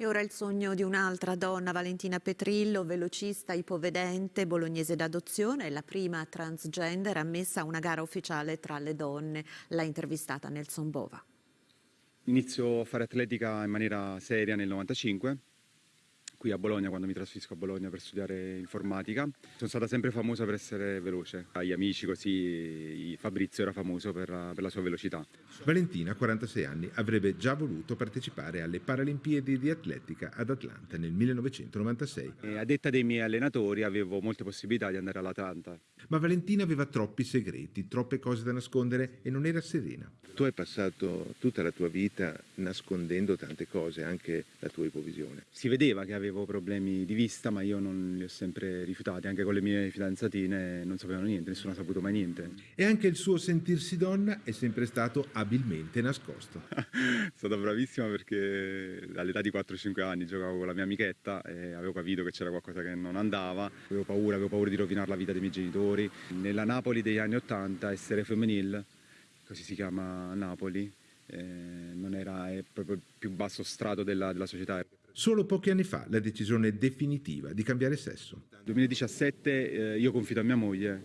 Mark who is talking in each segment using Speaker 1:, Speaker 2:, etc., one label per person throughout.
Speaker 1: E ora il sogno di un'altra donna, Valentina Petrillo, velocista ipovedente, bolognese d'adozione, la prima transgender ammessa a una gara ufficiale tra le donne. L'ha intervistata Nelson Bova.
Speaker 2: Inizio a fare atletica in maniera seria nel 95 qui a Bologna quando mi trasferisco a Bologna per studiare informatica. Sono stata sempre famosa per essere veloce. Agli amici così Fabrizio era famoso per la, per la sua velocità.
Speaker 3: Valentina, 46 anni, avrebbe già voluto partecipare alle Paralimpiadi di atletica ad Atlanta nel 1996.
Speaker 2: E a detta dei miei allenatori avevo molte possibilità di andare all'Atlanta.
Speaker 3: Ma Valentina aveva troppi segreti, troppe cose da nascondere e non era serena.
Speaker 4: Tu hai passato tutta la tua vita nascondendo tante cose, anche la tua ipovisione.
Speaker 2: Si vedeva che avevo problemi di vista, ma io non li ho sempre rifiutati, anche con le mie fidanzatine non sapevano niente, nessuno ha saputo mai niente.
Speaker 3: E anche il suo sentirsi donna è sempre stato abilmente nascosto.
Speaker 2: Sono stata bravissima perché all'età di 4-5 anni giocavo con la mia amichetta e avevo capito che c'era qualcosa che non andava, avevo paura, avevo paura di rovinare la vita dei miei genitori. Nella Napoli degli anni 80 essere femminile, così si chiama Napoli, eh, non era proprio il più basso strato della, della società.
Speaker 3: Solo pochi anni fa la decisione definitiva di cambiare sesso.
Speaker 2: Nel 2017 eh, io confido a mia moglie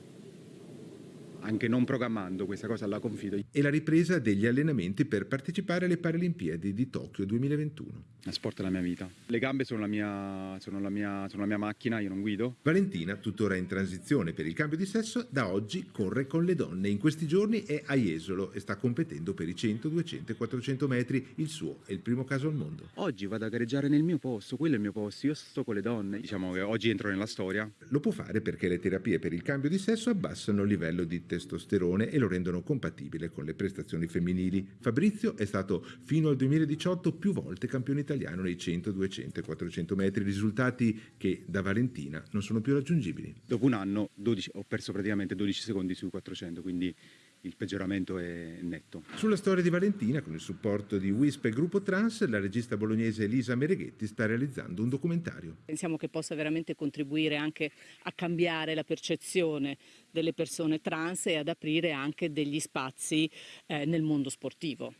Speaker 2: anche non programmando questa cosa alla confido.
Speaker 3: E la ripresa degli allenamenti per partecipare alle Paralimpiadi di Tokyo 2021.
Speaker 2: La sport è la mia vita. Le gambe sono la mia, sono la mia, sono la mia macchina, io non guido.
Speaker 3: Valentina, tuttora in transizione per il cambio di sesso, da oggi corre con le donne. In questi giorni è a Jesolo e sta competendo per i 100, 200 e 400 metri. Il suo è il primo caso al mondo.
Speaker 2: Oggi vado a gareggiare nel mio posto, quello è il mio posto, io sto con le donne. Diciamo che oggi entro nella storia.
Speaker 3: Lo può fare perché le terapie per il cambio di sesso abbassano il livello di testosterone e lo rendono compatibile con le prestazioni femminili. Fabrizio è stato fino al 2018 più volte campione italiano nei 100, 200 e 400 metri, risultati che da Valentina non sono più raggiungibili.
Speaker 2: Dopo un anno 12, ho perso praticamente 12 secondi sui 400, quindi il peggioramento è netto.
Speaker 3: Sulla storia di Valentina, con il supporto di WISP e Gruppo Trans, la regista bolognese Elisa Mereghetti sta realizzando un documentario.
Speaker 5: Pensiamo che possa veramente contribuire anche a cambiare la percezione delle persone trans e ad aprire anche degli spazi eh, nel mondo sportivo.